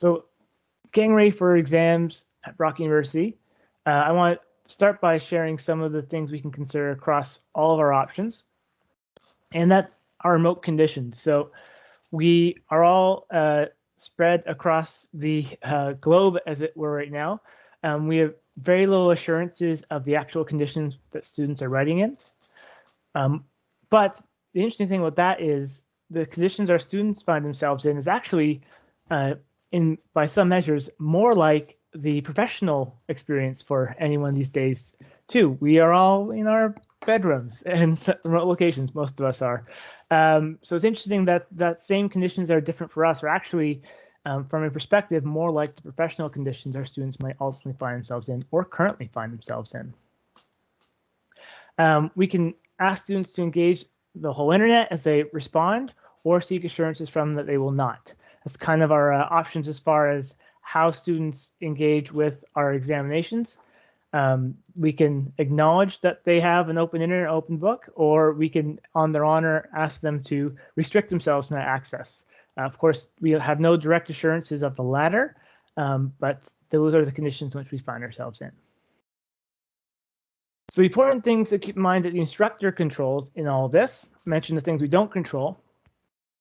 So getting ready for exams at Brock University, uh, I want to start by sharing some of the things we can consider across all of our options, and that are remote conditions. So we are all uh, spread across the uh, globe as it were right now. Um, we have very little assurances of the actual conditions that students are writing in. Um, but the interesting thing about that is the conditions our students find themselves in is actually, uh, in by some measures, more like the professional experience for anyone these days too. We are all in our bedrooms and remote locations, most of us are. Um, so it's interesting that that same conditions are different for us are actually, um, from a perspective, more like the professional conditions our students might ultimately find themselves in or currently find themselves in. Um, we can ask students to engage the whole internet as they respond or seek assurances from them that they will not. That's kind of our uh, options as far as how students engage with our examinations. Um, we can acknowledge that they have an open internet, open book, or we can, on their honor, ask them to restrict themselves from that access. Uh, of course, we have no direct assurances of the latter, um, but those are the conditions in which we find ourselves in. So the important things to keep in mind that the instructor controls in all this, mention the things we don't control.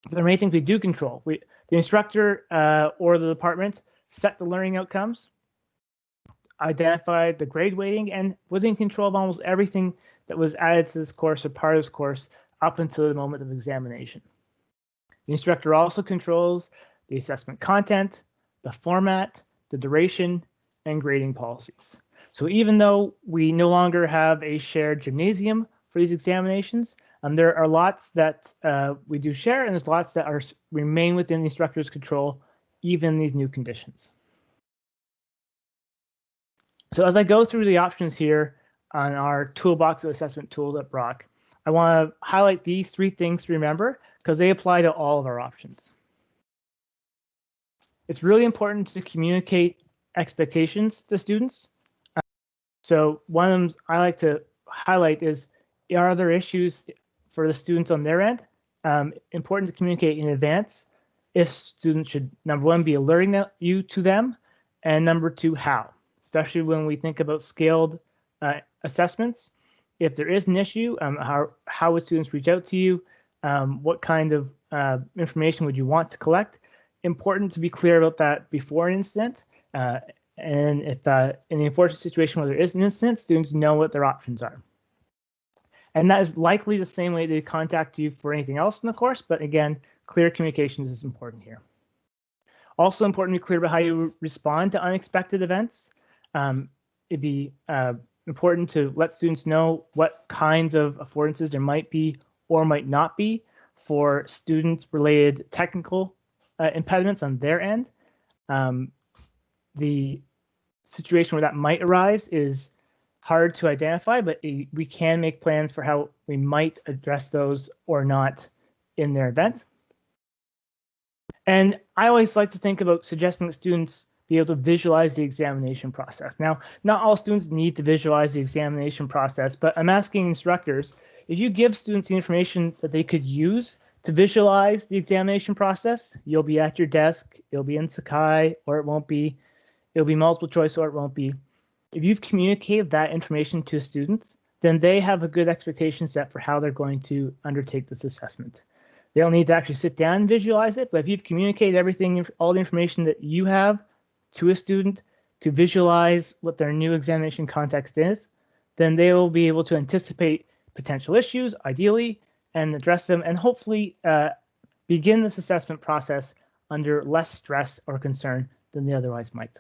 There are many things we do control. We, the instructor uh, or the department set the learning outcomes, identified the grade weighting, and was in control of almost everything that was added to this course or part of this course up until the moment of examination. The instructor also controls the assessment content, the format, the duration, and grading policies. So even though we no longer have a shared gymnasium for these examinations, um, there are lots that uh, we do share, and there's lots that are remain within the instructor's control, even these new conditions. So as I go through the options here on our toolbox of assessment tools at Brock, I want to highlight these three things to remember because they apply to all of our options. It's really important to communicate expectations to students so one of them I like to highlight is, are there issues for the students on their end? Um, important to communicate in advance if students should, number one, be alerting you to them, and number two, how, especially when we think about scaled uh, assessments. If there is an issue, um, how, how would students reach out to you? Um, what kind of uh, information would you want to collect? Important to be clear about that before an incident uh, and if uh, in the unfortunate situation where there is an incident, students know what their options are. And that is likely the same way they contact you for anything else in the course, but again, clear communications is important here. Also important to be clear about how you respond to unexpected events. Um, it'd be uh, important to let students know what kinds of affordances there might be or might not be for student related technical uh, impediments on their end. Um, the situation where that might arise is hard to identify, but we can make plans for how we might address those or not in their event. And I always like to think about suggesting that students be able to visualize the examination process. Now, not all students need to visualize the examination process, but I'm asking instructors, if you give students the information that they could use to visualize the examination process, you'll be at your desk, it'll be in Sakai, or it won't be, It'll be multiple choice or it won't be. If you've communicated that information to students, then they have a good expectation set for how they're going to undertake this assessment. They don't need to actually sit down and visualize it, but if you've communicated everything, all the information that you have to a student to visualize what their new examination context is, then they will be able to anticipate potential issues, ideally, and address them, and hopefully uh, begin this assessment process under less stress or concern than they otherwise might.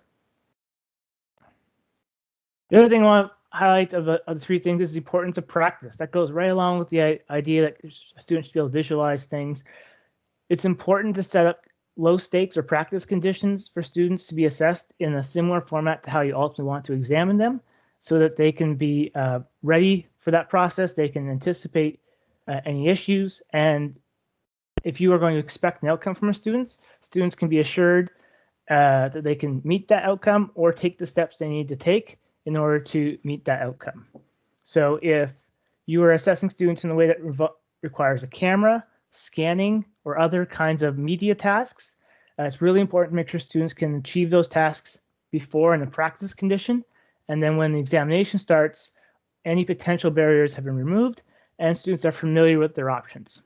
The other thing I want to highlight of the, of the three things is the importance of practice. That goes right along with the idea that students should be able to visualize things. It's important to set up low stakes or practice conditions for students to be assessed in a similar format to how you ultimately want to examine them so that they can be uh, ready for that process. They can anticipate uh, any issues. And if you are going to expect an outcome from students, students can be assured uh, that they can meet that outcome or take the steps they need to take in order to meet that outcome. So if you are assessing students in a way that requires a camera, scanning, or other kinds of media tasks, Uh, it's really important to make sure students can achieve those tasks before in a practice condition. And then when the examination starts, any potential barriers have been removed and students are familiar with their options.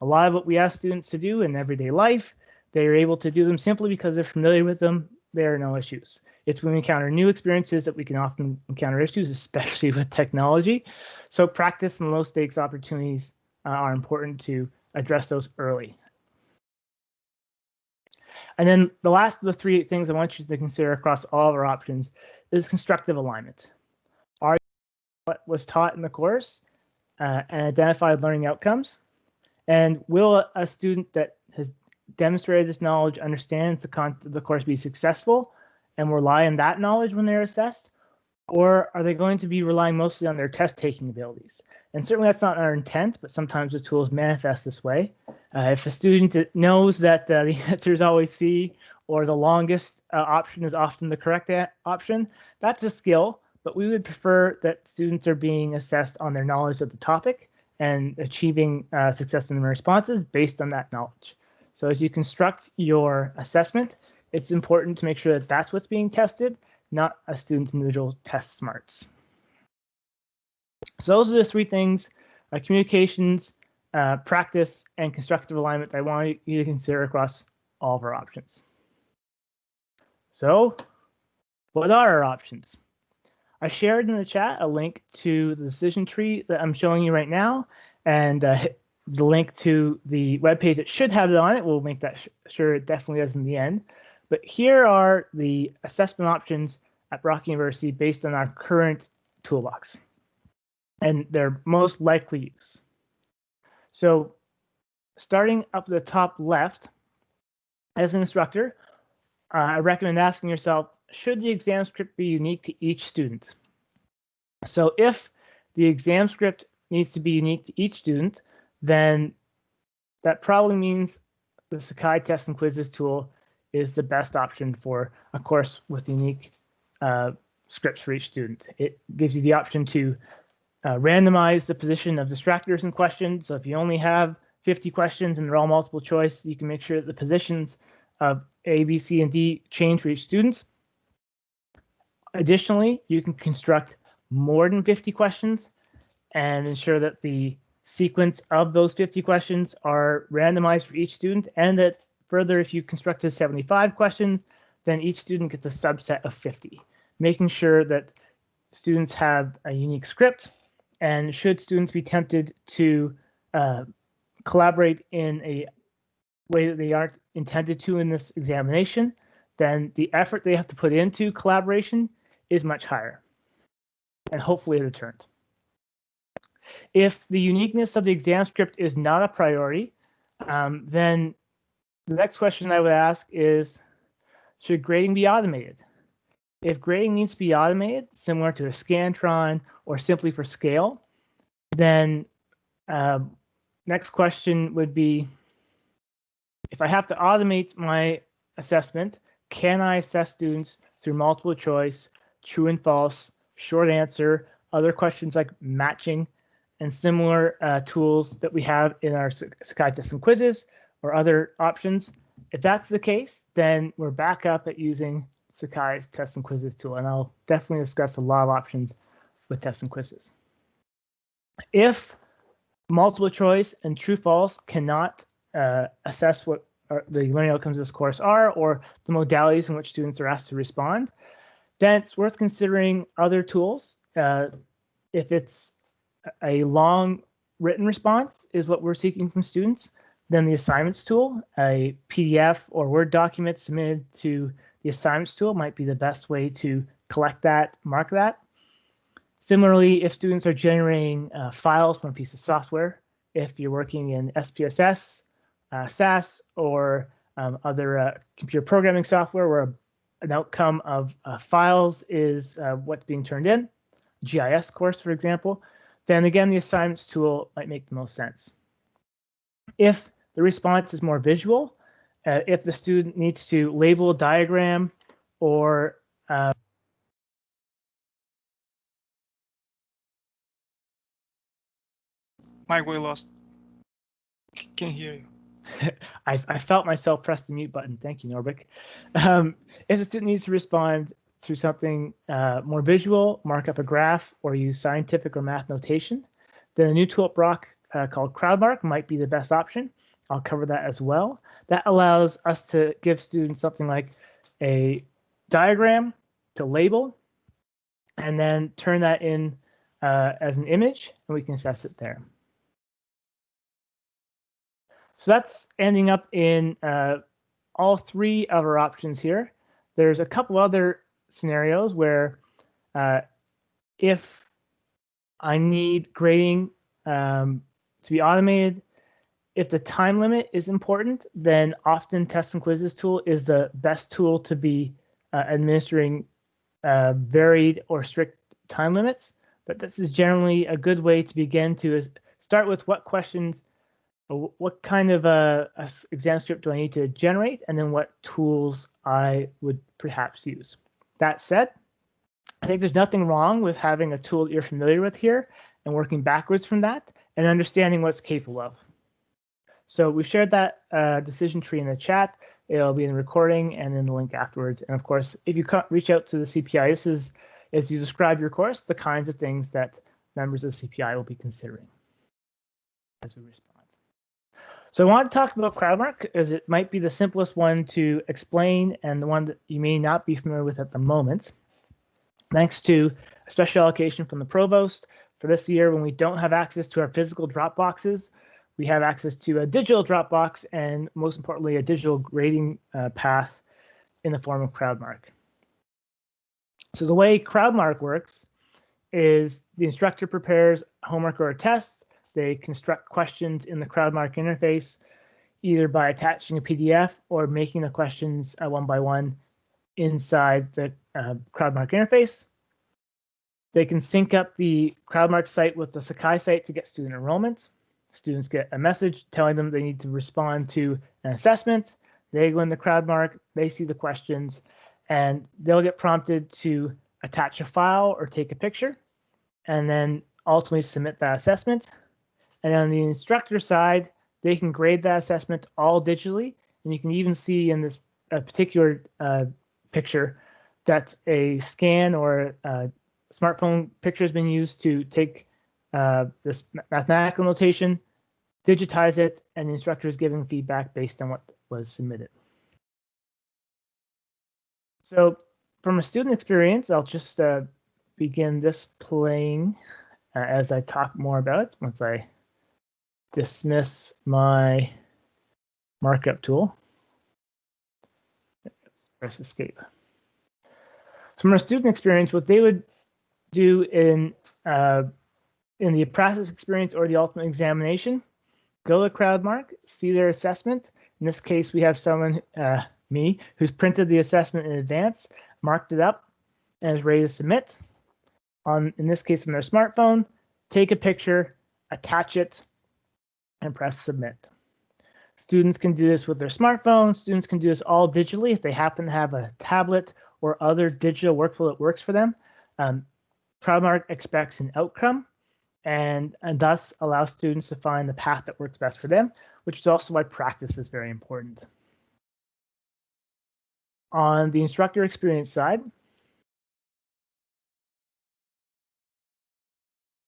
A lot of what we ask students to do in everyday life, they are able to do them simply because they're familiar with them. There are no issues. It's when we encounter new experiences that we can often encounter issues, especially with technology. So practice and low stakes opportunities uh, are important to address those early. And then the last of the three things I want you to consider across all of our options is constructive alignment. Are what was taught in the course uh, and identified learning outcomes? And will a student that demonstrated this knowledge understands the, con the course be successful and rely on that knowledge when they're assessed? Or are they going to be relying mostly on their test taking abilities? And certainly that's not our intent, but sometimes the tools manifest this way. Uh, if a student knows that uh, the answer is always C or the longest uh, option is often the correct option, that's a skill, but we would prefer that students are being assessed on their knowledge of the topic and achieving uh, success in their responses based on that knowledge. So as you construct your assessment, it's important to make sure that that's what's being tested, not a student's individual test smarts. So those are the three things, uh, communications, uh, practice, and constructive alignment that I want you to consider across all of our options. So what are our options? I shared in the chat a link to the decision tree that I'm showing you right now, and uh, the link to the web page that should have it on it. We'll make that sure it definitely does in the end. But here are the assessment options at Brock University based on our current toolbox and their most likely use. So starting up the top left, as an instructor, uh, I recommend asking yourself, should the exam script be unique to each student? So if the exam script needs to be unique to each student, then that probably means the Sakai test and quizzes tool is the best option for a course with unique uh, scripts for each student. It gives you the option to uh, randomize the position of distractors in questions. So if you only have 50 questions and they're all multiple choice, you can make sure that the positions of A, B, C, and D change for each student. Additionally, you can construct more than 50 questions and ensure that the sequence of those 50 questions are randomized for each student and that further, if you constructed 75 questions, then each student gets a subset of 50, making sure that students have a unique script and should students be tempted to uh, collaborate in a way that they aren't intended to in this examination, then the effort they have to put into collaboration is much higher and hopefully it returned. If the uniqueness of the exam script is not a priority, um, then the next question I would ask is, should grading be automated? If grading needs to be automated, similar to a Scantron or simply for scale, then uh, next question would be, if I have to automate my assessment, can I assess students through multiple choice, true and false, short answer, other questions like matching, and similar uh, tools that we have in our Sakai tests and quizzes or other options? If that's the case, then we're back up at using Sakai's test and quizzes tool, and I'll definitely discuss a lot of options with tests and quizzes. If multiple choice and true false cannot uh, assess what the learning outcomes of this course are or the modalities in which students are asked to respond, then it's worth considering other tools. Uh, if it's a long written response is what we're seeking from students, then the assignments tool, a PDF or Word document submitted to the assignments tool might be the best way to collect that, mark that. Similarly, if students are generating uh, files from a piece of software, if you're working in SPSS, uh, SAS, or um, other uh, computer programming software where an outcome of uh, files is uh, what's being turned in, GIS course, for example, then again, the assignments tool might make the most sense. If the response is more visual, uh, if the student needs to label a diagram or uh, Mike, we lost. can't hear you. I, I, felt myself press the mute button. Thank you, Norbik. Um, if a student needs to respond through something uh, more visual, mark up a graph, or use scientific or math notation, then a new tool at Brock uh, called CrowdMark might be the best option. I'll cover that as well. That allows us to give students something like a diagram to label and then turn that in uh, as an image and we can assess it there. So that's ending up in uh, all three of our options here. There's a couple other scenarios where uh, if I need grading um, to be automated, if the time limit is important, then often test and quizzes tool is the best tool to be uh, administering uh, varied or strict time limits. But this is generally a good way to begin to start with what questions, what kind of a, a exam script do I need to generate, and then what tools I would perhaps use. That said, I think there's nothing wrong with having a tool that you're familiar with here and working backwards from that and understanding what's capable of. So we've shared that uh, decision tree in the chat. It'll be in the recording and in the link afterwards. And of course, if you reach out to the CPI, this is as you describe your course, the kinds of things that members of the CPI will be considering as we respond. So I want to talk about CrowdMark as it might be the simplest one to explain and the one that you may not be familiar with at the moment. Thanks to a special allocation from the provost for this year when we don't have access to our physical drop boxes, we have access to a digital Dropbox and most importantly, a digital grading uh, path in the form of CrowdMark. So the way CrowdMark works is the instructor prepares homework or a test. They construct questions in the CrowdMark interface, either by attaching a PDF or making the questions uh, one by one inside the uh, CrowdMark interface. They can sync up the CrowdMark site with the Sakai site to get student enrollment. Students get a message telling them they need to respond to an assessment. They go in the CrowdMark, they see the questions, and they'll get prompted to attach a file or take a picture, and then ultimately submit that assessment. And on the instructor side, they can grade that assessment all digitally, and you can even see in this uh, particular uh, picture that a scan or a smartphone picture has been used to take uh, this mathematical notation, digitize it, and the instructor is giving feedback based on what was submitted. So from a student experience, I'll just uh, begin this playing uh, as I talk more about it once I dismiss my markup tool. Press escape. So from a student experience, what they would do in uh, in the process experience or the ultimate examination, go to CrowdMark, see their assessment. In this case, we have someone, uh, me, who's printed the assessment in advance, marked it up, and is ready to submit. On, in this case, on their smartphone, take a picture, attach it, and press submit. Students can do this with their smartphone. Students can do this all digitally if they happen to have a tablet or other digital workflow that works for them. Um, CrowdMark expects an outcome and, and thus allows students to find the path that works best for them, which is also why practice is very important. On the instructor experience side,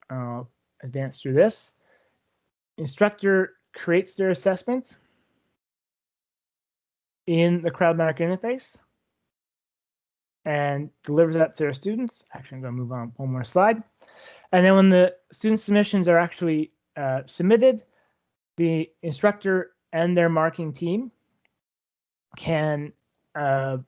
I'll advance through this. Instructor creates their assessment in the CrowdMark interface and delivers that to their students. Actually, I'm going to move on one more slide. And then when the student submissions are actually uh, submitted, the instructor and their marking team can uh,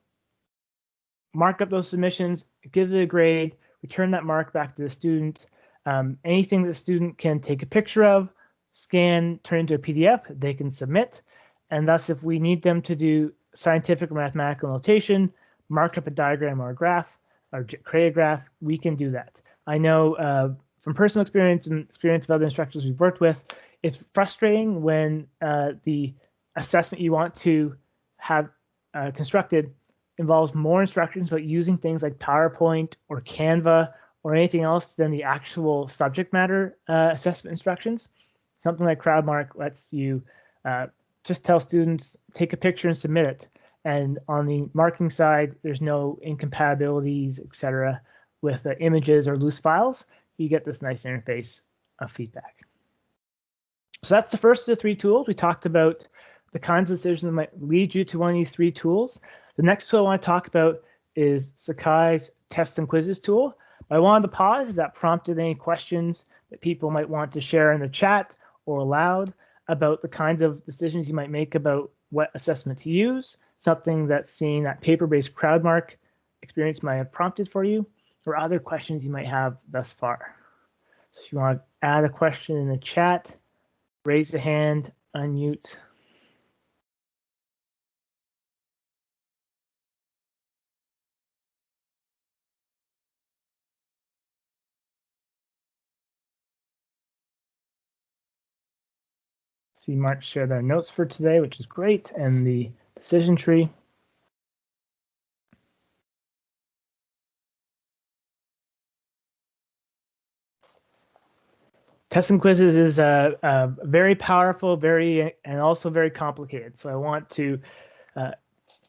mark up those submissions, give it a grade, return that mark back to the student. Um, anything the student can take a picture of, scan, turn into a PDF, they can submit. And thus, if we need them to do scientific or mathematical notation, mark up a diagram or a graph, or create a graph, we can do that. I know uh, from personal experience and experience of other instructors we've worked with, it's frustrating when uh, the assessment you want to have uh, constructed involves more instructions about using things like PowerPoint or Canva or anything else than the actual subject matter uh, assessment instructions. Something like CrowdMark lets you uh, just tell students take a picture and submit it. And on the marking side, there's no incompatibilities, etc. with the images or loose files. You get this nice interface of feedback. So that's the first of the three tools. We talked about the kinds of decisions that might lead you to one of these three tools. The next tool I want to talk about is Sakai's test and quizzes tool. I wanted to pause if that prompted any questions that people might want to share in the chat or aloud about the kinds of decisions you might make about what assessment to use, something that seeing that paper-based CrowdMark experience might have prompted for you, or other questions you might have thus far. So if you want to add a question in the chat, raise the hand, unmute. See Mark share their notes for today, which is great, and the decision tree. Tests and quizzes is a, a, very powerful, very and also very complicated. So I want to uh,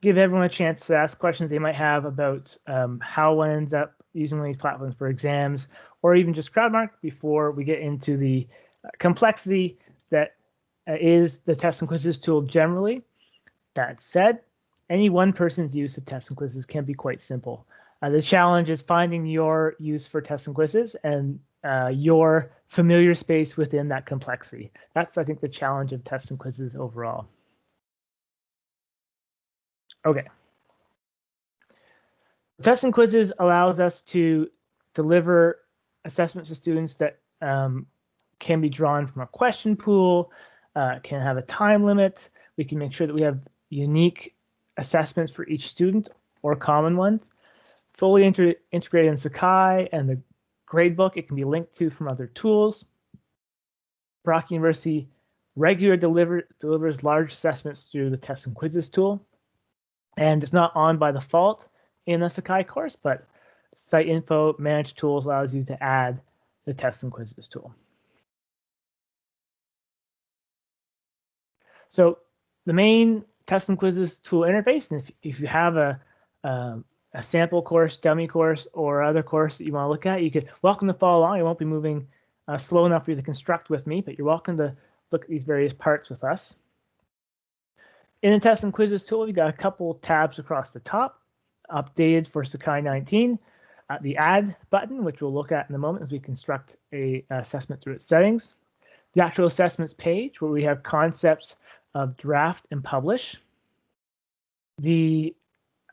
give everyone a chance to ask questions they might have about um, how one ends up using these platforms for exams, or even just CrowdMark before we get into the uh, complexity that uh, is the test and quizzes tool generally. That said, any one person's use of tests and quizzes can be quite simple. Uh, the challenge is finding your use for tests and quizzes and uh, your familiar space within that complexity. That's, I think, the challenge of tests and quizzes overall. Okay. Tests and quizzes allows us to deliver assessments to students that um, can be drawn from a question pool, uh, can have a time limit. We can make sure that we have unique assessments for each student or common ones. Fully inter integrated in Sakai and the gradebook, it can be linked to from other tools. Brock University regularly deliver, delivers large assessments through the tests and quizzes tool. And it's not on by default in the Sakai course, but Site Info Manage Tools allows you to add the tests and quizzes tool. So the main test and quizzes tool interface, and if, if you have a, um, a sample course, dummy course, or other course that you want to look at, you could welcome to follow along. I won't be moving uh, slow enough for you to construct with me, but you're welcome to look at these various parts with us. In the test and quizzes tool, we've got a couple tabs across the top, updated for Sakai 19, uh, the add button, which we'll look at in a moment as we construct a assessment through its settings, the actual assessments page where we have concepts of draft and publish. The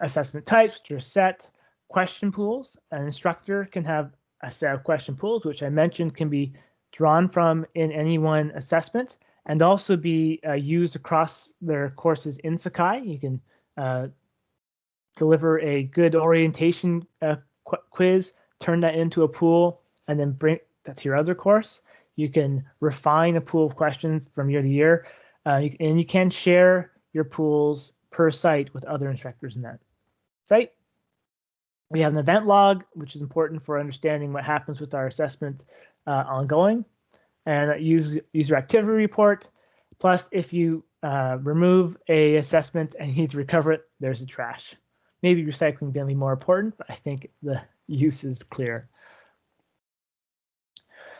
assessment types, which are set, question pools. An instructor can have a set of question pools, which I mentioned can be drawn from in any one assessment and also be uh, used across their courses in Sakai. You can uh, deliver a good orientation uh, qu quiz, turn that into a pool, and then bring that to your other course. You can refine a pool of questions from year to year. Uh, you, and you can share your pools per site with other instructors in that site. We have an event log, which is important for understanding what happens with our assessment uh, ongoing, and a user, activity report. Plus, if you uh, remove a assessment and you need to recover it, there's a trash. Maybe recycling can be more important, but I think the use is clear.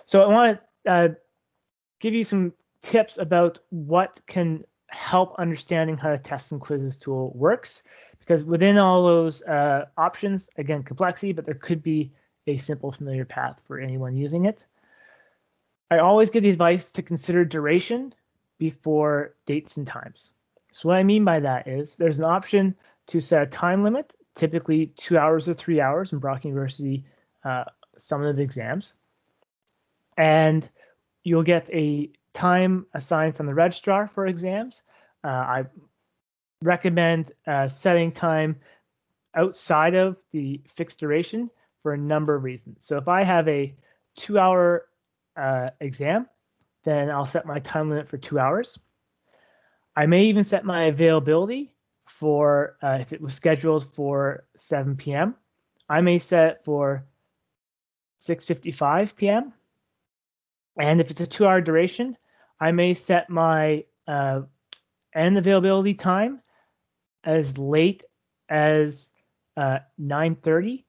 So I want to uh, give you some tips about what can help understanding how the test and quizzes tool works. Because within all those uh, options, again, complexity, but there could be a simple familiar path for anyone using it. I always give the advice to consider duration before dates and times. So what I mean by that is there's an option to set a time limit, typically two hours or three hours in Brock University uh, summative exams. And you'll get a time assigned from the registrar for exams. Uh, I recommend uh, setting time outside of the fixed duration for a number of reasons. So if I have a two hour uh, exam, then I'll set my time limit for two hours. I may even set my availability for uh, if it was scheduled for 7 p.m. I may set it for 6.55 p.m. And if it's a two hour duration, I may set my uh, end availability time as late as uh, 9.30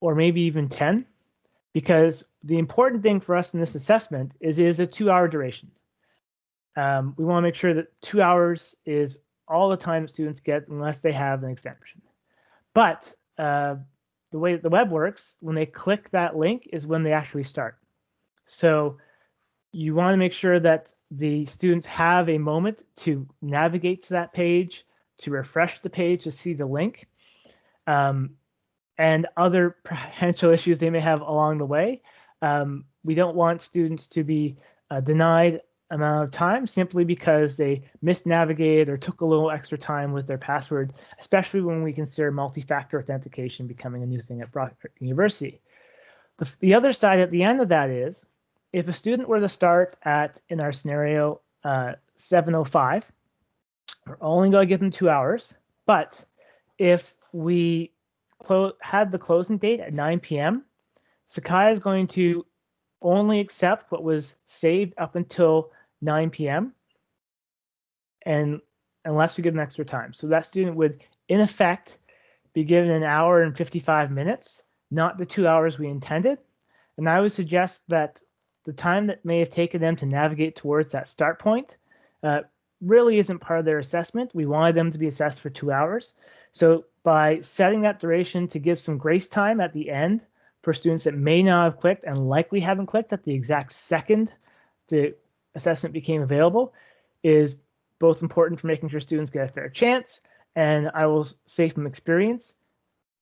or maybe even 10 because the important thing for us in this assessment is is a two hour duration. Um, we want to make sure that two hours is all the time students get unless they have an exemption. But uh, the way that the web works, when they click that link is when they actually start. So you want to make sure that the students have a moment to navigate to that page, to refresh the page to see the link, um, and other potential issues they may have along the way. Um, we don't want students to be uh, denied amount of time simply because they misnavigated or took a little extra time with their password, especially when we consider multi-factor authentication becoming a new thing at Brock University. The, the other side at the end of that is if a student were to start at, in our scenario, uh, 7.05, we're only going to give them two hours. But if we had the closing date at 9 p.m., Sakai is going to only accept what was saved up until 9 p.m. and unless we give them extra time. So that student would, in effect, be given an hour and 55 minutes, not the two hours we intended. And I would suggest that the time that may have taken them to navigate towards that start point uh, really isn't part of their assessment. We wanted them to be assessed for two hours. So by setting that duration to give some grace time at the end for students that may not have clicked and likely haven't clicked at the exact second the assessment became available is both important for making sure students get a fair chance and I will say from experience,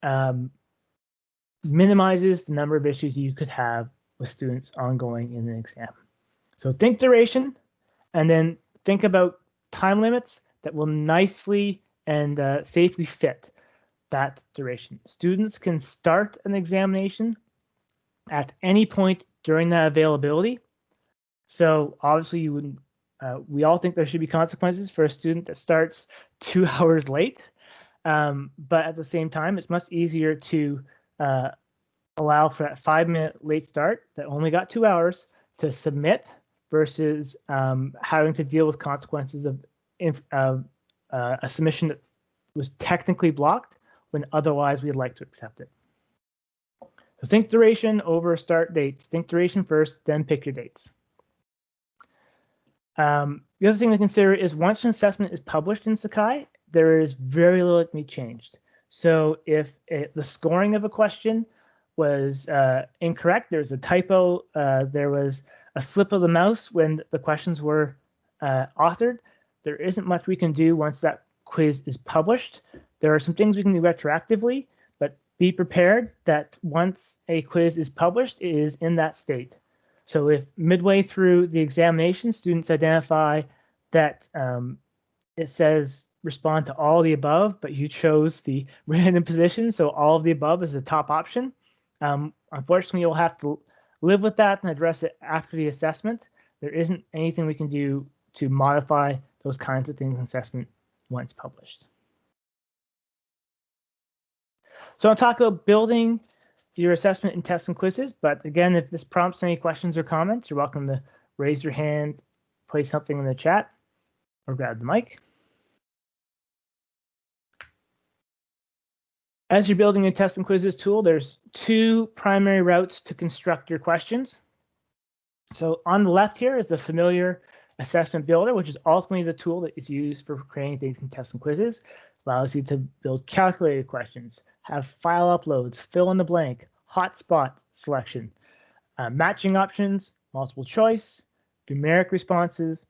um, minimizes the number of issues you could have with students ongoing in an exam. So think duration and then think about time limits that will nicely and uh, safely fit that duration. Students can start an examination at any point during that availability so obviously you wouldn't, uh, we all think there should be consequences for a student that starts two hours late. Um, but at the same time, it's much easier to uh, allow for that five minute late start that only got two hours to submit versus um, having to deal with consequences of, uh, a submission that was technically blocked when otherwise we'd like to accept it. So think duration over start dates. Think duration first, then pick your dates. Um, the other thing to consider is once an assessment is published in Sakai, there is very little that can be changed. So if it, the scoring of a question was uh, incorrect, there's a typo, uh, there was a slip of the mouse when the questions were uh, authored, there isn't much we can do once that quiz is published. There are some things we can do retroactively, but be prepared that once a quiz is published, it is in that state. So if midway through the examination, students identify that um, it says respond to all the above, but you chose the random position, so all of the above is the top option. Um, unfortunately, you'll have to live with that and address it after the assessment. There isn't anything we can do to modify those kinds of things in assessment once published. So I'll talk about building your assessment and tests and quizzes. But again, if this prompts any questions or comments, you're welcome to raise your hand, place something in the chat, or grab the mic. As you're building a test and quizzes tool, there's two primary routes to construct your questions. So on the left here is the familiar assessment builder, which is ultimately the tool that is used for creating things in tests and quizzes. Allows you to build calculated questions, have file uploads, fill in the blank, hotspot selection, uh, matching options, multiple choice, numeric responses,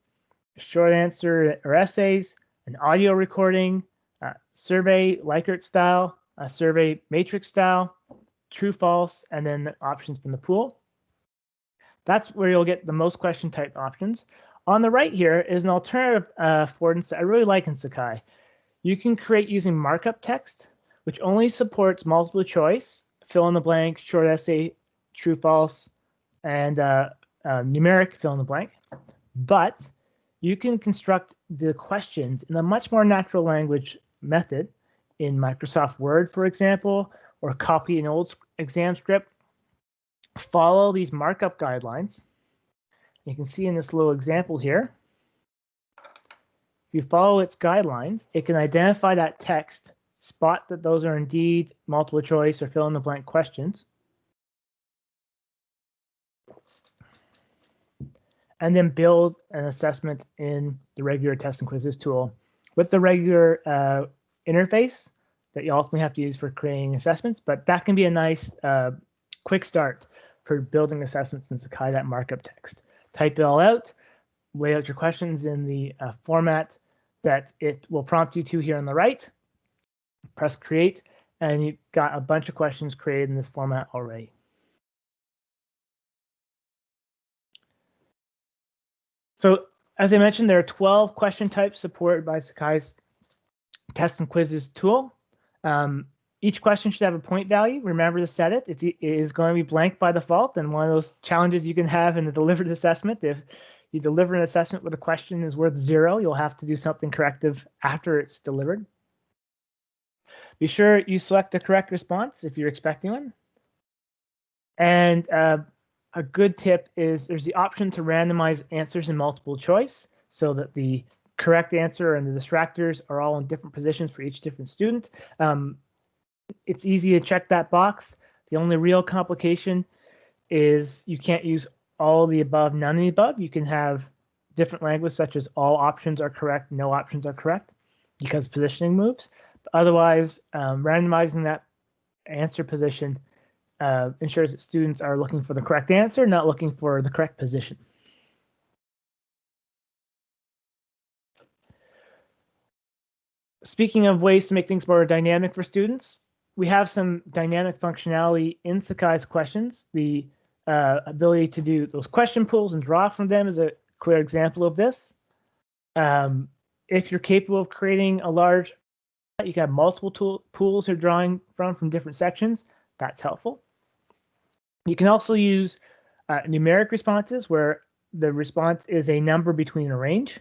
short answer or essays, an audio recording, uh, survey Likert style, a survey matrix style, true, false, and then the options from the pool. That's where you'll get the most question type options. On the right here is an alternative uh, affordance that I really like in Sakai. You can create using markup text which only supports multiple choice, fill in the blank, short essay, true, false, and uh, uh, numeric fill in the blank. But you can construct the questions in a much more natural language method in Microsoft Word, for example, or copy an old exam script. Follow these markup guidelines. You can see in this little example here, if you follow its guidelines, it can identify that text, spot that those are indeed multiple choice or fill in the blank questions, and then build an assessment in the regular test and quizzes tool with the regular uh, interface that you ultimately have to use for creating assessments, but that can be a nice uh, quick start for building assessments in Sakai That markup text. Type it all out, lay out your questions in the uh, format that it will prompt you to here on the right. Press create, and you've got a bunch of questions created in this format already. So as I mentioned, there are 12 question types supported by Sakai's test and quizzes tool. Um, each question should have a point value. Remember to set it. it is going to be blank by default. And one of those challenges you can have in the delivered assessment, if you deliver an assessment with a question is worth zero, you'll have to do something corrective after it's delivered. Be sure you select the correct response if you're expecting one. And uh, a good tip is there's the option to randomize answers in multiple choice so that the correct answer and the distractors are all in different positions for each different student. Um, it's easy to check that box. The only real complication is you can't use all the above, none of the above. You can have different language such as all options are correct, no options are correct because positioning moves. But otherwise, um, randomizing that answer position uh, ensures that students are looking for the correct answer, not looking for the correct position. Speaking of ways to make things more dynamic for students, we have some dynamic functionality in Sakai's questions. The uh, ability to do those question pools and draw from them is a clear example of this. Um, if you're capable of creating a large, you can have multiple tool, pools you're drawing from from different sections. That's helpful. You can also use uh, numeric responses where the response is a number between a range.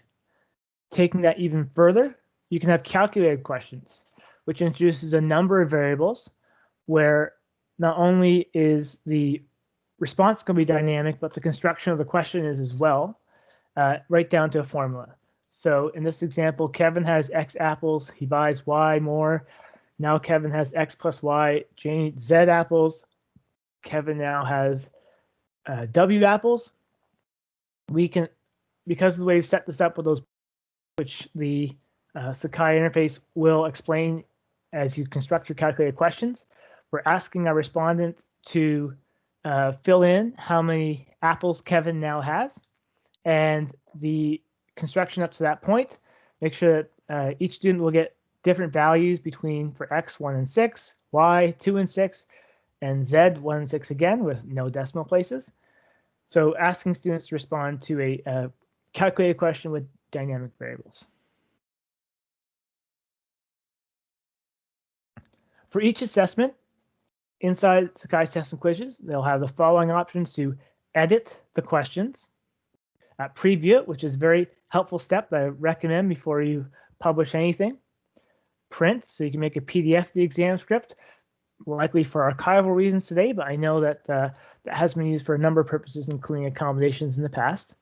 Taking that even further, you can have calculated questions which introduces a number of variables where not only is the response going to be dynamic, but the construction of the question is as well, uh, right down to a formula. So in this example, Kevin has X apples, he buys Y more. Now Kevin has X plus Y, Jane Z apples. Kevin now has uh, W apples. We can, because of the way we've set this up with those, which the uh, Sakai interface will explain as you construct your calculated questions. We're asking our respondent to uh, fill in how many apples Kevin now has and the construction up to that point. Make sure that uh, each student will get different values between for X 1 and 6, Y 2 and 6, and Z 1 and 6 again with no decimal places. So asking students to respond to a, a calculated question with dynamic variables. For each assessment, inside Sakai's tests and Quizzes, they'll have the following options to edit the questions, preview it, which is a very helpful step that I recommend before you publish anything, print, so you can make a PDF of the exam script, likely for archival reasons today, but I know that uh, that has been used for a number of purposes, including accommodations in the past.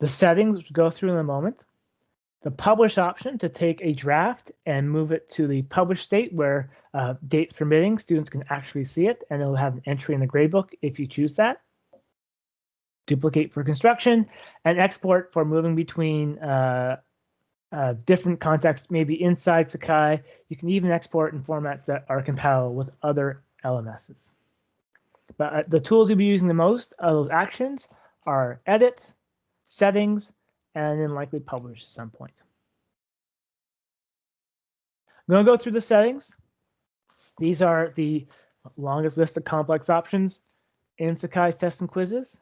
The settings, which we'll go through in a moment the publish option to take a draft and move it to the publish state where uh, dates permitting, students can actually see it and it'll have an entry in the gradebook if you choose that. Duplicate for construction and export for moving between uh, uh, different contexts, maybe inside Sakai. You can even export in formats that are compatible with other LMSs. But uh, the tools you'll be using the most of those actions are edit, settings, and then likely publish at some point. I'm going to go through the settings. These are the longest list of complex options in Sakai's tests and quizzes.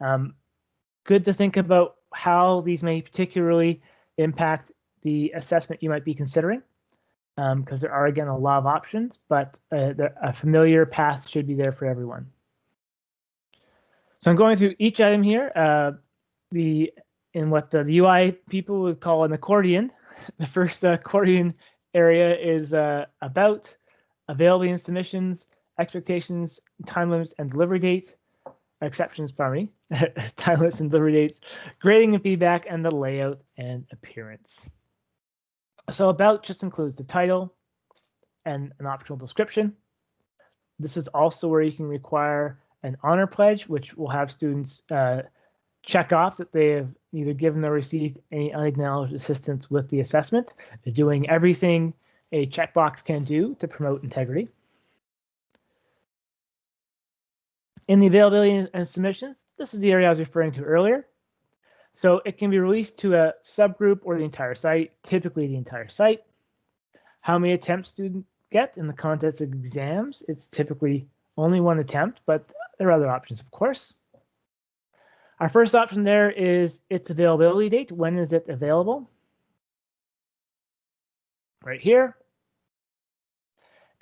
Um, good to think about how these may particularly impact the assessment you might be considering, because um, there are, again, a lot of options, but uh, a familiar path should be there for everyone. So I'm going through each item here. Uh, the in what the UI people would call an accordion. The first accordion area is uh, about availability and submissions, expectations, time limits, and delivery dates, exceptions, pardon me, time limits and delivery dates, grading and feedback, and the layout and appearance. So about just includes the title and an optional description. This is also where you can require an honor pledge, which will have students uh, check off that they have either given or received any unacknowledged assistance with the assessment. They're doing everything a checkbox can do to promote integrity. In the availability and submissions, this is the area I was referring to earlier. So it can be released to a subgroup or the entire site, typically the entire site. How many attempts students get in the context of exams, it's typically only one attempt, but there are other options, of course. Our first option there is its availability date. When is it available? Right here.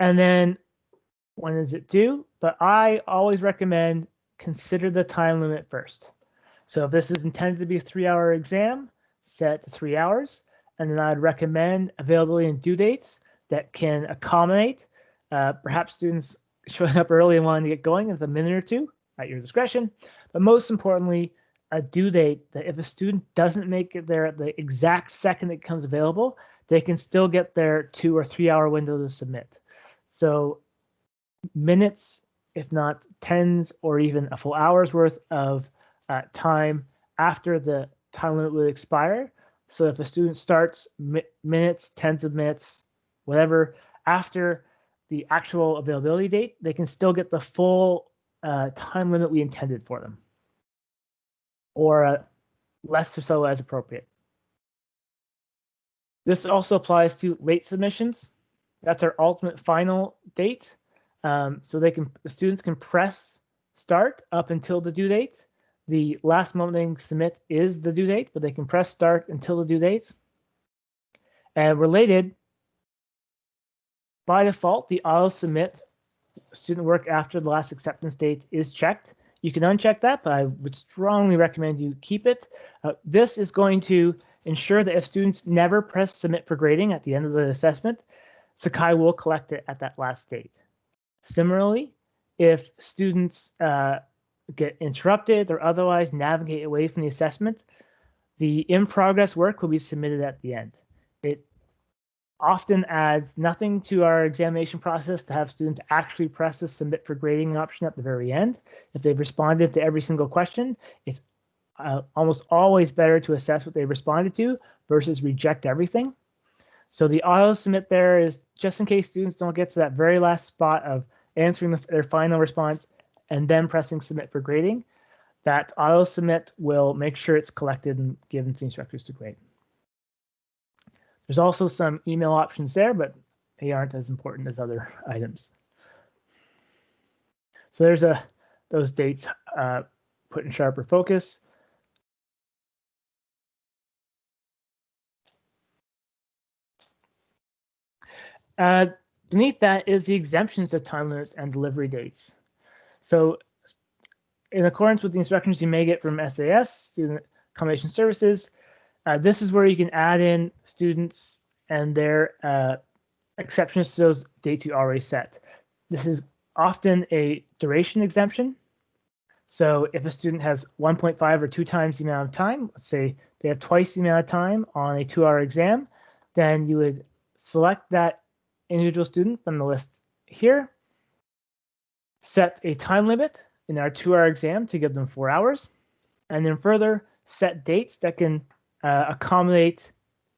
And then when is it due? But I always recommend consider the time limit first. So if this is intended to be a three hour exam, set to three hours. And then I'd recommend availability and due dates that can accommodate uh, perhaps students showing up early and wanting to get going with a minute or two at your discretion. But most importantly, a due date that if a student doesn't make it there at the exact second it becomes available, they can still get their two or three hour window to submit. So minutes, if not tens or even a full hour's worth of uh, time after the time limit would expire. So if a student starts mi minutes, tens of minutes, whatever, after the actual availability date, they can still get the full uh, time limit we intended for them, or uh, less or so as appropriate. This also applies to late submissions. That's our ultimate final date. Um, so they can the students can press start up until the due date. The last moment they can submit is the due date, but they can press start until the due date. And related, by default, the auto submit student work after the last acceptance date is checked. You can uncheck that, but I would strongly recommend you keep it. Uh, this is going to ensure that if students never press submit for grading at the end of the assessment, Sakai will collect it at that last date. Similarly, if students uh, get interrupted or otherwise navigate away from the assessment, the in progress work will be submitted at the end. It often adds nothing to our examination process to have students actually press the submit for grading option at the very end. If they've responded to every single question, it's uh, almost always better to assess what they responded to versus reject everything. So the auto submit there is just in case students don't get to that very last spot of answering the, their final response and then pressing submit for grading, that auto submit will make sure it's collected and given to instructors to grade. There's also some email options there, but they aren't as important as other items. So there's a those dates uh, put in sharper focus. Uh, beneath that is the exemptions to time limits and delivery dates. So in accordance with the instructions you may get from SAS, Student Accommodation Services, uh, this is where you can add in students and their uh, exceptions to those dates you already set. This is often a duration exemption. So if a student has 1.5 or two times the amount of time, let's say they have twice the amount of time on a two hour exam, then you would select that individual student from the list here, set a time limit in our two hour exam to give them four hours, and then further set dates that can uh, accommodate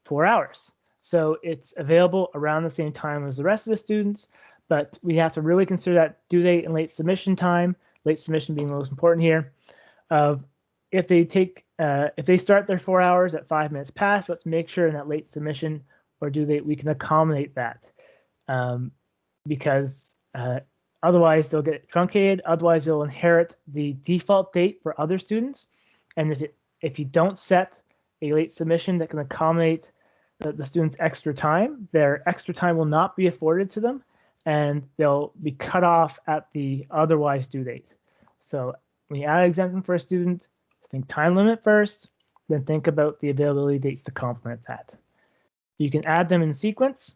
four hours. So it's available around the same time as the rest of the students, but we have to really consider that due date and late submission time, late submission being the most important here, if they take, uh, if they start their four hours at five minutes past, let's make sure in that late submission or due date we can accommodate that um, because uh, otherwise they'll get truncated. Otherwise they'll inherit the default date for other students. And if, it, if you don't set a late submission that can accommodate the, the student's extra time, their extra time will not be afforded to them and they'll be cut off at the otherwise due date. So when you add an exemption for a student, think time limit first, then think about the availability dates to complement that. You can add them in sequence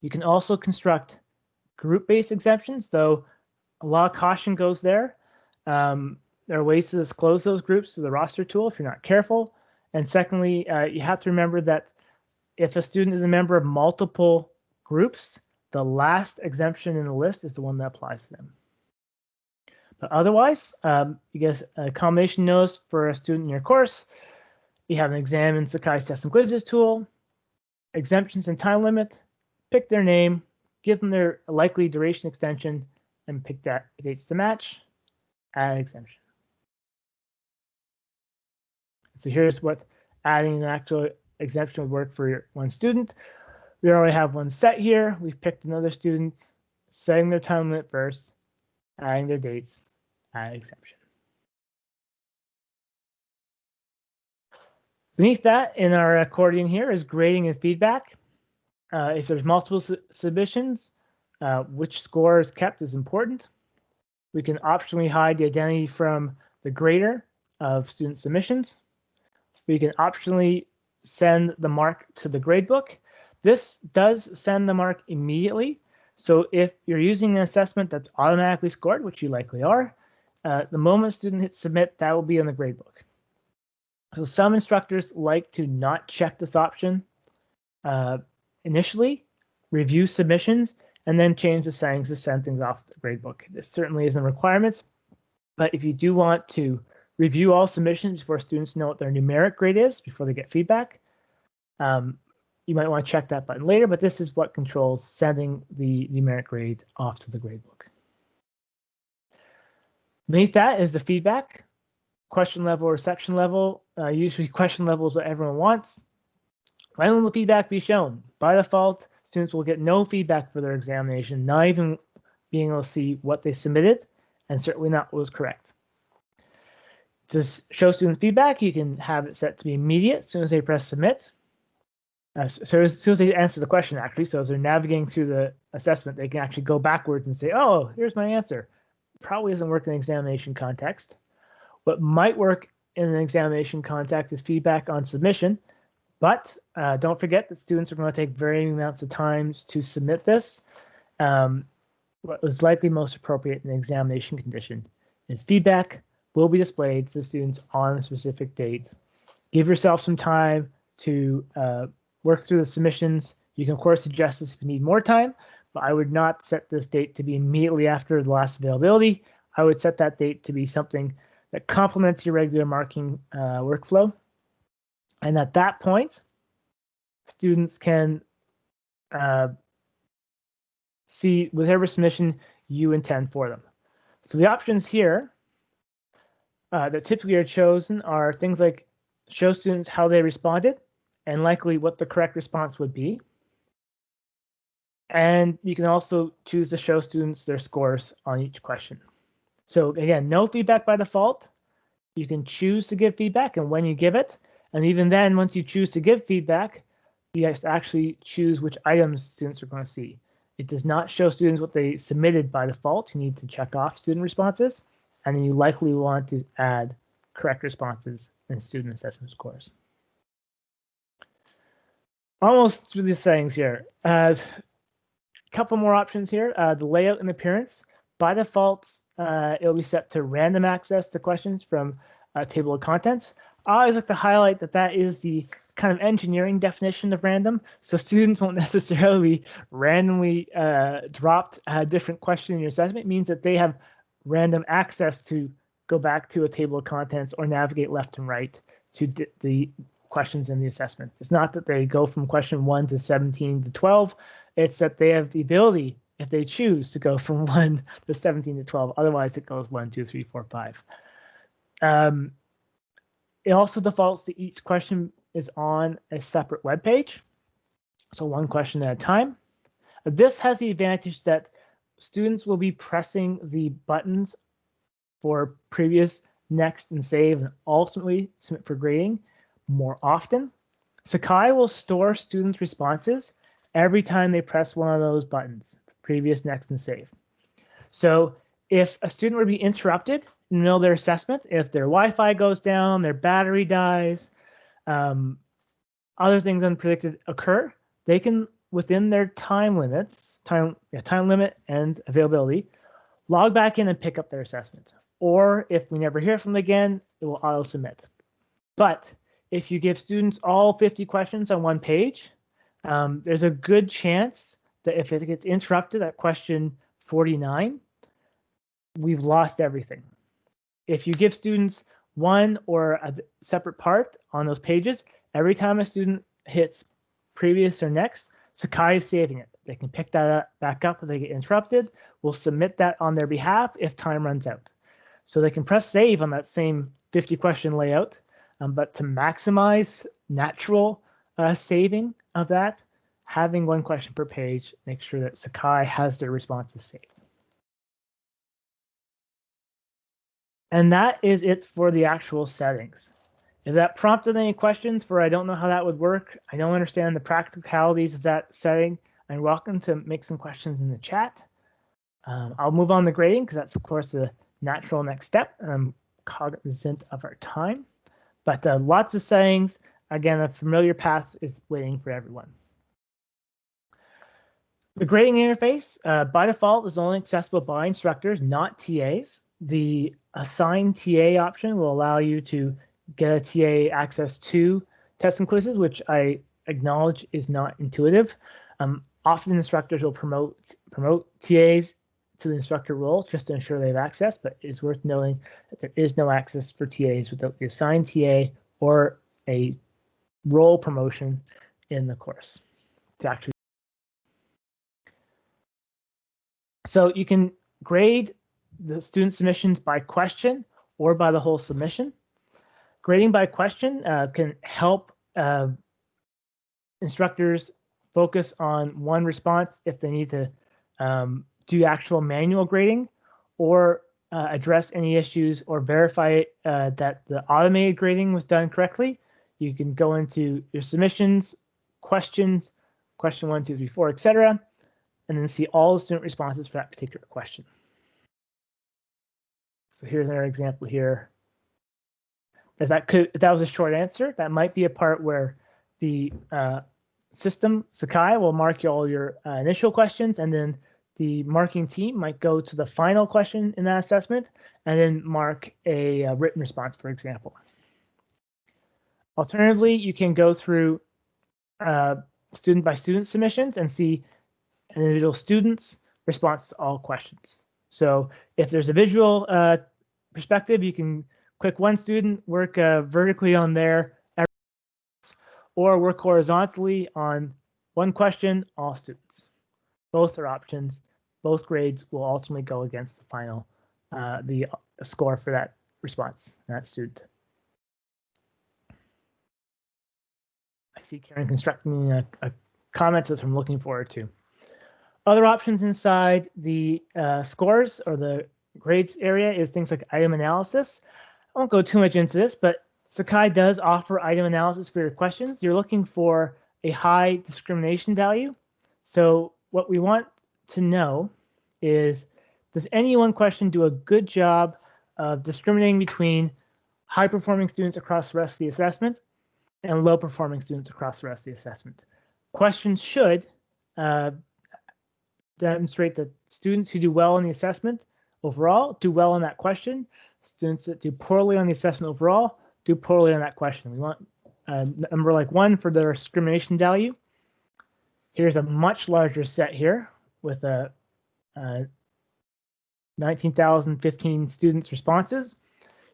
you can also construct group-based exemptions, though a lot of caution goes there. Um, there are ways to disclose those groups to the roster tool if you're not careful. And secondly, uh, you have to remember that if a student is a member of multiple groups, the last exemption in the list is the one that applies to them. But otherwise, um, you get a combination notice for a student in your course. You have an exam in Sakai's test and quizzes tool, exemptions and time limit, pick their name, give them their likely duration extension, and pick that dates to match, add exemption. So here's what adding an actual exemption would work for one student. We already have one set here. We've picked another student, setting their time limit first, adding their dates, add exception. Beneath that, in our accordion here is grading and feedback. Uh, if there's multiple su submissions, uh, which score is kept is important. We can optionally hide the identity from the grader of student submissions. We can optionally send the mark to the gradebook. This does send the mark immediately. So if you're using an assessment that's automatically scored, which you likely are, uh, the moment student hits submit, that will be in the gradebook. So some instructors like to not check this option uh, initially, review submissions, and then change the settings to send things off to the gradebook. This certainly isn't a requirement, but if you do want to review all submissions before students know what their numeric grade is before they get feedback. Um, you might want to check that button later, but this is what controls sending the numeric grade off to the gradebook. Beneath that is the feedback, question level or section level. Uh, usually question level is what everyone wants. The feedback be shown? By default, students will get no feedback for their examination, not even being able to see what they submitted, and certainly not what was correct to show students feedback, you can have it set to be immediate as soon as they press submit. Uh, so as soon as they answer the question, actually, so as they're navigating through the assessment, they can actually go backwards and say, oh, here's my answer. Probably doesn't work in an examination context. What might work in an examination context is feedback on submission, but uh, don't forget that students are going to take varying amounts of times to submit this. Um, what was likely most appropriate in an examination condition is feedback will be displayed to the students on a specific date. Give yourself some time to uh, work through the submissions. You can of course suggest this if you need more time, but I would not set this date to be immediately after the last availability. I would set that date to be something that complements your regular marking uh, workflow. And at that point, students can uh, see whatever submission you intend for them. So the options here uh, that typically are chosen are things like show students how they responded and likely what the correct response would be. And you can also choose to show students their scores on each question. So again, no feedback by default. You can choose to give feedback and when you give it. And even then, once you choose to give feedback, you have to actually choose which items students are going to see. It does not show students what they submitted by default. You need to check off student responses and you likely want to add correct responses in student assessment scores. Almost through the settings here. A uh, couple more options here. Uh, the layout and appearance. By default, uh, it'll be set to random access to questions from a table of contents. I always like to highlight that that is the kind of engineering definition of random. So students won't necessarily randomly uh, dropped a different question in your assessment. It means that they have random access to go back to a table of contents or navigate left and right to the questions in the assessment. It's not that they go from question 1 to 17 to 12. It's that they have the ability, if they choose, to go from 1 to 17 to 12. Otherwise, it goes 1, 2, 3, 4, 5. Um, it also defaults to each question is on a separate web page. So one question at a time. This has the advantage that students will be pressing the buttons for previous, next, and save, and ultimately submit for grading more often. Sakai will store students' responses every time they press one of those buttons, previous, next, and save. So if a student were to be interrupted in the middle of their assessment, if their Wi-Fi goes down, their battery dies, um, other things unpredicted occur, they can, within their time limits, time, yeah, time limit and availability, log back in and pick up their assessment. or if we never hear from them again, it will auto submit. But if you give students all 50 questions on one page, um, there's a good chance that if it gets interrupted at question 49, we've lost everything. If you give students one or a separate part on those pages, every time a student hits previous or next, Sakai is saving it. They can pick that up, back up if they get interrupted. We'll submit that on their behalf if time runs out. So they can press save on that same 50 question layout, um, but to maximize natural uh, saving of that, having one question per page, make sure that Sakai has their responses saved. And that is it for the actual settings. If that prompted any questions for I don't know how that would work, I don't understand the practicalities of that setting, I'm welcome to make some questions in the chat. Um, I'll move on to grading because that's of course the natural next step. And I'm cognizant of our time, but uh, lots of settings. Again, a familiar path is waiting for everyone. The grading interface uh, by default is only accessible by instructors, not TAs. The assign TA option will allow you to get a TA access to tests and quizzes, which I acknowledge is not intuitive. Um, often instructors will promote promote TAs to the instructor role just to ensure they have access, but it's worth noting that there is no access for TAs without the assigned TA or a role promotion in the course to actually. So you can grade the student submissions by question or by the whole submission. Grading by question uh, can help uh, instructors focus on one response if they need to um, do actual manual grading or uh, address any issues or verify uh, that the automated grading was done correctly. You can go into your submissions, questions, question one, two, three, four, etc., and then see all the student responses for that particular question. So here's another example here. If that could, if that was a short answer, that might be a part where the uh, system Sakai will mark you all your uh, initial questions, and then the marking team might go to the final question in that assessment, and then mark a, a written response, for example. Alternatively, you can go through uh, student by student submissions and see an individual student's response to all questions. So if there's a visual uh, perspective, you can click one student, work uh, vertically on there, or work horizontally on one question, all students. Both are options. Both grades will ultimately go against the final, uh, the score for that response, that student. I see Karen constructing a, a comment that I'm looking forward to. Other options inside the uh, scores or the grades area is things like item analysis. I won't go too much into this, but Sakai does offer item analysis for your questions. You're looking for a high discrimination value. So what we want to know is, does any one question do a good job of discriminating between high performing students across the rest of the assessment and low performing students across the rest of the assessment? Questions should uh, demonstrate that students who do well in the assessment overall do well in that question. Students that do poorly on the assessment overall do poorly on that question. We want a number like one for their discrimination value. Here's a much larger set here with a, a 19,015 students responses.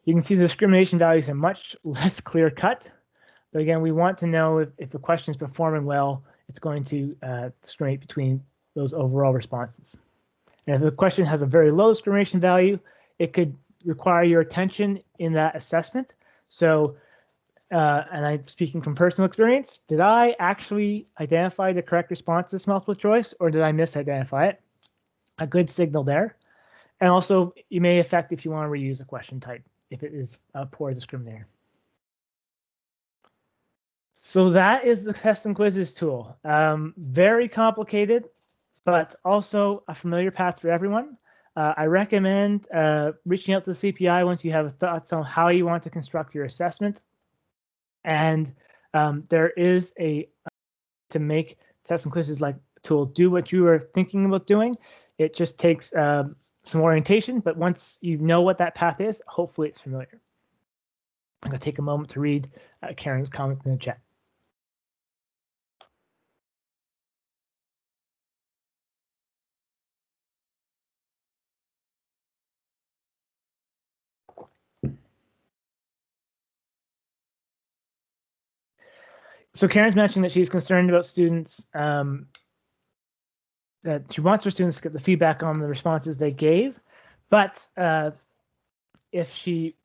You can see the discrimination values are much less clear cut. But again, we want to know if, if the question is performing well, it's going to uh, discriminate between those overall responses. And if the question has a very low discrimination value, it could require your attention in that assessment. So, uh, and I'm speaking from personal experience, did I actually identify the correct response to this multiple choice or did I misidentify it? A good signal there. And also, you may affect if you want to reuse a question type if it is a poor discriminator. So that is the test and quizzes tool. Um, very complicated but also a familiar path for everyone. Uh, I recommend uh, reaching out to the CPI once you have thoughts on how you want to construct your assessment. And um, there is a to make tests and quizzes like tool do what you are thinking about doing. It just takes uh, some orientation, but once you know what that path is, hopefully it's familiar. I'm going to take a moment to read uh, Karen's comment in the chat. So Karen's mentioned that she's concerned about students um, that she wants her students to get the feedback on the responses they gave, but uh, if she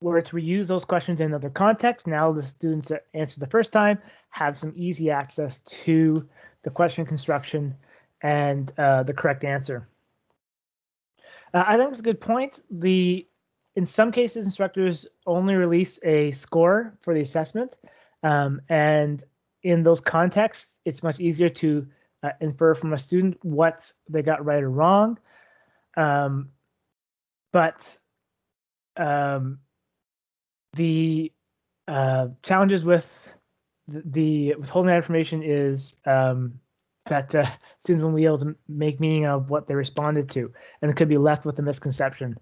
were to reuse those questions in other contexts, now the students that answered the first time have some easy access to the question construction and uh, the correct answer. Uh, I think it's a good point. The in some cases, instructors only release a score for the assessment, um, and in those contexts, it's much easier to uh, infer from a student what they got right or wrong. Um, but um, the uh, challenges with the, the, withholding that information is um, that uh, students won't be able to make meaning of what they responded to, and it could be left with a misconception.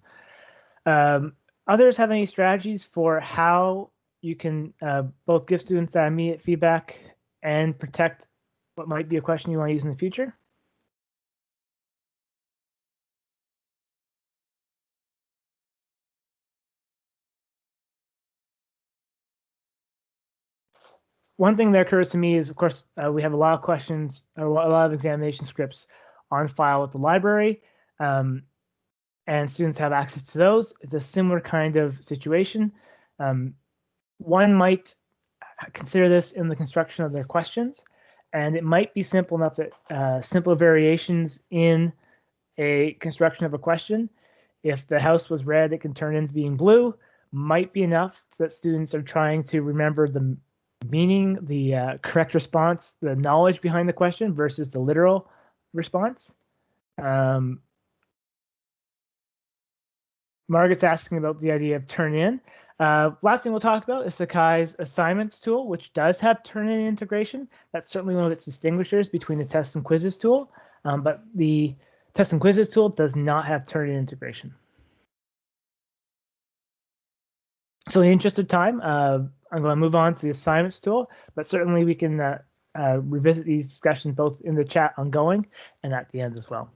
Um, others have any strategies for how you can uh, both give students that immediate feedback and protect what might be a question you want to use in the future? One thing that occurs to me is, of course, uh, we have a lot of questions or a lot of examination scripts on file with the library, um, and students have access to those. It's a similar kind of situation. Um, one might consider this in the construction of their questions. And it might be simple enough that uh, simple variations in a construction of a question, if the house was red, it can turn into being blue, might be enough so that students are trying to remember the meaning, the uh, correct response, the knowledge behind the question versus the literal response. Um, Margaret's asking about the idea of Turnitin. Uh, last thing we'll talk about is Sakai's assignments tool, which does have Turnitin integration. That's certainly one of its distinguishers between the tests and quizzes tool, um, but the tests and quizzes tool does not have Turnitin integration. So in the interest of time, uh, I'm going to move on to the assignments tool, but certainly we can uh, uh, revisit these discussions both in the chat ongoing and at the end as well.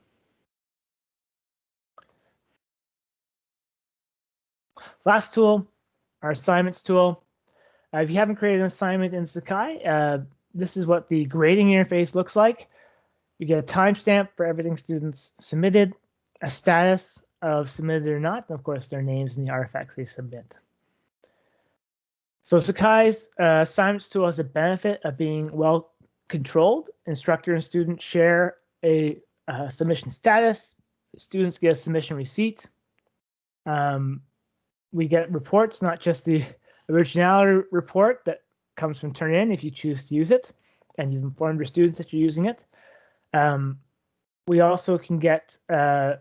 Last tool our assignments tool. Uh, if you haven't created an assignment in Sakai, uh, this is what the grading interface looks like. You get a timestamp for everything students submitted, a status of submitted or not, and of course their names and the artifacts they submit. So Sakai's uh, assignments tool has a benefit of being well controlled. Instructor and student share a uh, submission status. Students get a submission receipt. Um, we get reports, not just the originality report that comes from Turnitin if you choose to use it, and you've informed your students that you're using it. Um, we also can get uh,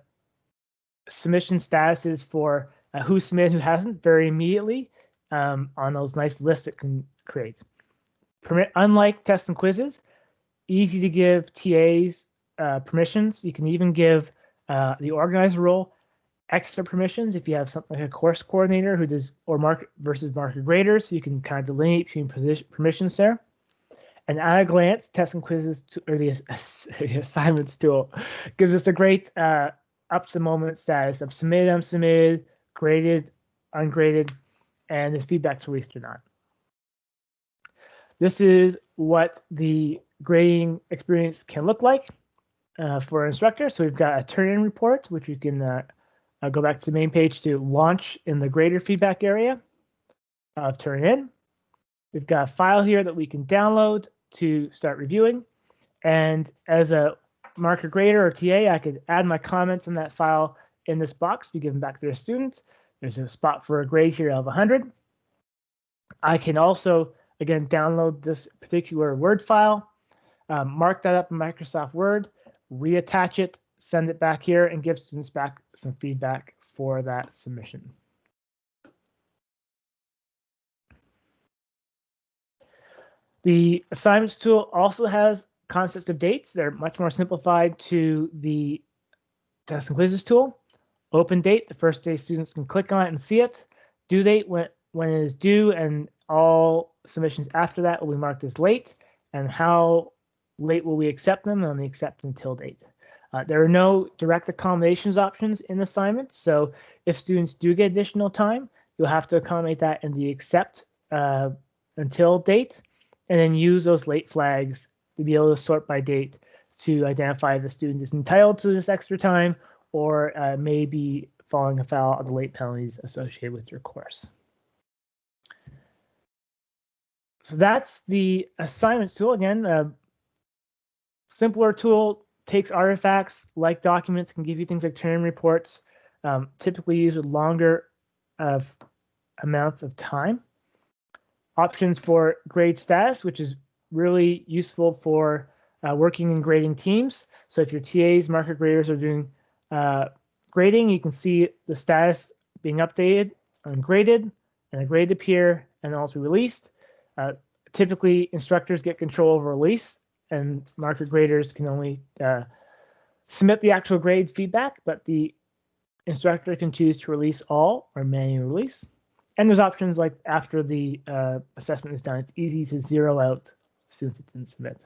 submission statuses for uh, who submitted, who hasn't, very immediately um, on those nice lists it can create. Permit, unlike tests and quizzes, easy to give TAs uh, permissions. You can even give uh, the organizer role extra permissions if you have something like a course coordinator who does or mark versus market graders, so you can kind of delineate between position, permissions there. And at a glance, tests and quizzes to, or the, the, assignments tool gives us a great uh, up to moment status of submitted, unsubmitted, graded, ungraded, and if feedback's released or not. This is what the grading experience can look like uh, for an instructor. So we've got a Turnitin report, which you can uh, I'll go back to the main page to launch in the greater feedback area of Turnitin. We've got a file here that we can download to start reviewing. And as a marker grader or TA, I could add my comments in that file in this box, to be given back to their students. There's a spot for a grade here of 100. I can also, again, download this particular Word file, um, mark that up in Microsoft Word, reattach it send it back here and give students back some feedback for that submission. The assignments tool also has concepts of dates. They're much more simplified to the test and quizzes tool. open date, the first day students can click on it and see it. Due date, when, when it is due, and all submissions after that will be marked as late. And how late will we accept them on the accept until date. Uh, there are no direct accommodations options in assignments. So if students do get additional time, you'll have to accommodate that in the accept uh, until date, and then use those late flags to be able to sort by date to identify if the student is entitled to this extra time or uh, may be falling afoul of the late penalties associated with your course. So that's the assignments tool. Again, a simpler tool takes artifacts like documents, can give you things like turn reports, um, typically used with longer of amounts of time. Options for grade status, which is really useful for uh, working in grading teams. So if your TAs, marker graders are doing uh, grading, you can see the status being updated and graded, and a grade appear and also released. Uh, typically, instructors get control over release, and marker graders can only uh, submit the actual grade feedback, but the instructor can choose to release all or manually release. And there's options like after the uh, assessment is done, it's easy to zero out students that didn't submit.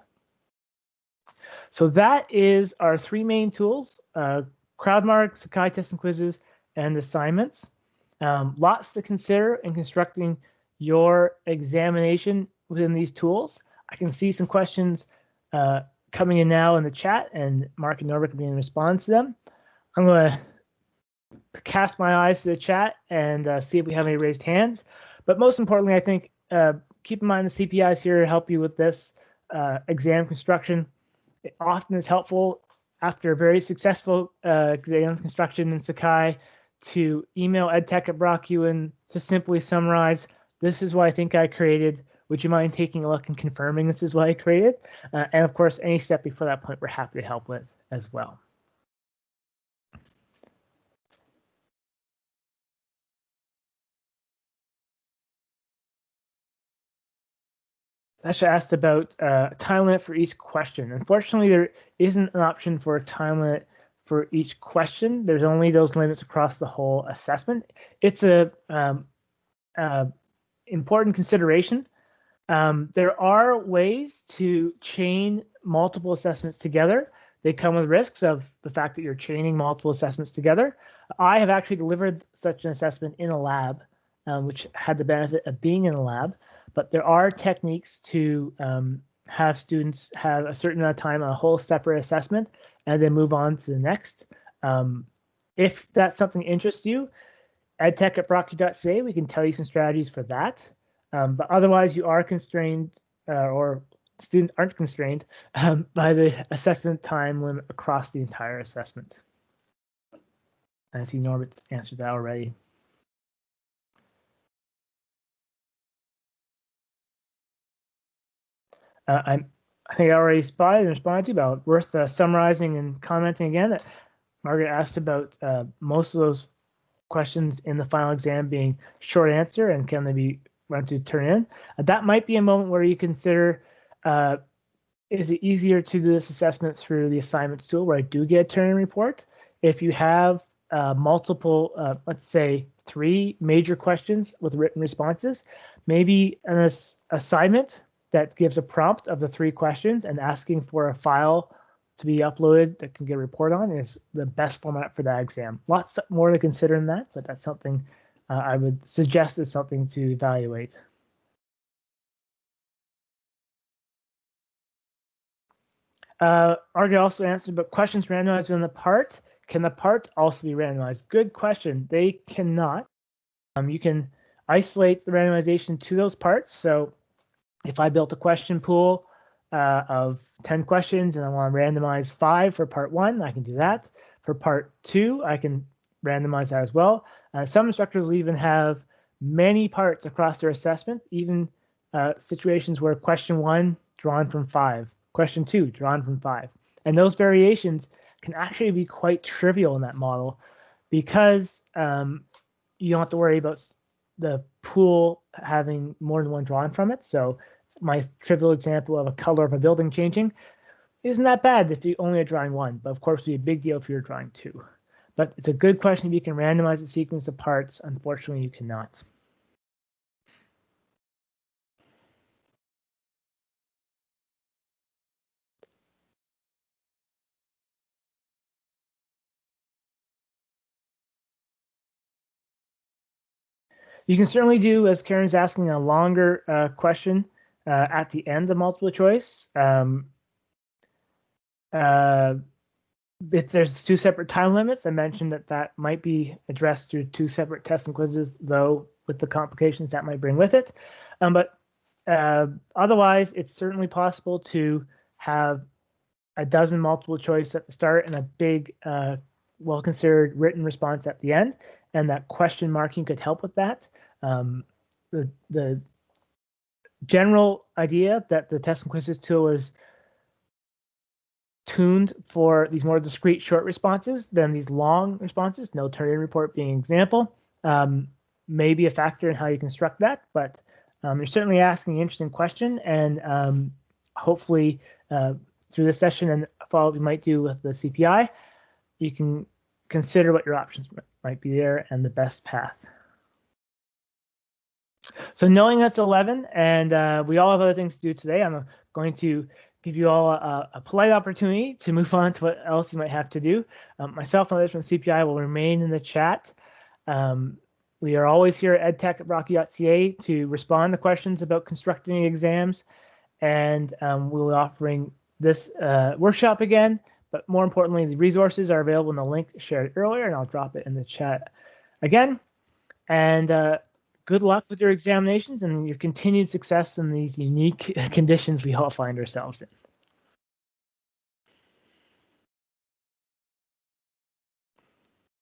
So that is our three main tools, uh, CrowdMark, Sakai test and quizzes, and assignments. Um, lots to consider in constructing your examination within these tools. I can see some questions uh, coming in now in the chat, and Mark and Norbert can be in response to them. I'm going to cast my eyes to the chat and uh, see if we have any raised hands. But most importantly, I think uh, keep in mind the CPI is here to help you with this uh, exam construction. It often is helpful after a very successful uh, exam construction in Sakai to email edtech at Brock Ewan to simply summarize, this is what I think I created. Would you mind taking a look and confirming this is what I created? Uh, and of course, any step before that point, we're happy to help with as well. Sasha asked about uh, time limit for each question. Unfortunately, there isn't an option for a time limit for each question. There's only those limits across the whole assessment. It's a um, uh, important consideration. Um, there are ways to chain multiple assessments together. They come with risks of the fact that you're chaining multiple assessments together. I have actually delivered such an assessment in a lab, um, which had the benefit of being in a lab. But there are techniques to um, have students have a certain amount of time on a whole separate assessment and then move on to the next. Um, if that's something interests you, edtech at brocku.ca, we can tell you some strategies for that. Um, but otherwise, you are constrained uh, or students aren't constrained um, by the assessment time limit across the entire assessment. I see Norbert's answered that already. uh, I, I think I already spotted and responded to about worth uh, summarizing and commenting again. That Margaret asked about uh, most of those questions in the final exam being short answer and can they be run to turn in. Uh, that might be a moment where you consider uh, is it easier to do this assessment through the assignments tool where I do get a Turnitin report? If you have uh, multiple, uh, let's say three major questions with written responses, maybe an ass assignment that gives a prompt of the three questions and asking for a file to be uploaded that can get a report on is the best format for that exam. Lots more to consider in that, but that's something uh, I would suggest is something to evaluate. Uh, Argue also answered, but questions randomized in the part. Can the part also be randomized? Good question. They cannot. Um, you can isolate the randomization to those parts. So if I built a question pool uh, of 10 questions and I want to randomize five for part one, I can do that. For part two, I can randomize that as well. Uh, some instructors will even have many parts across their assessment, even uh, situations where question one drawn from five, question two drawn from five. And those variations can actually be quite trivial in that model because um, you don't have to worry about the pool having more than one drawn from it. So my trivial example of a color of a building changing isn't that bad if you only are drawing one, but of course, it'd be a big deal if you're drawing two. But it's a good question if you can randomize the sequence of parts. Unfortunately, you cannot. You can certainly do, as Karen's asking, a longer uh, question uh, at the end of multiple choice. Um, uh, if there's two separate time limits, I mentioned that that might be addressed through two separate tests and quizzes, though with the complications that might bring with it. Um, but uh, otherwise, it's certainly possible to have a dozen multiple choice at the start and a big, uh, well-considered written response at the end. And that question marking could help with that. Um, the, the general idea that the test and quizzes tool is tuned for these more discrete short responses than these long responses, no Turnitin report being an example, um, may be a factor in how you construct that, but um, you're certainly asking an interesting question and um, hopefully uh, through this session and follow-up you might do with the CPI, you can consider what your options might be there and the best path. So knowing that's 11 and uh, we all have other things to do today, I'm going to give you all a, a, polite opportunity to move on to what else you might have to do. Um, myself and others from CPI will remain in the chat. Um, we are always here at edtech at brocku.ca to respond to questions about constructing exams. And um, we'll be offering this uh, workshop again. But more importantly, the resources are available in the link shared earlier, and I'll drop it in the chat again. And uh, good luck with your examinations and your continued success in these unique conditions we all find ourselves in.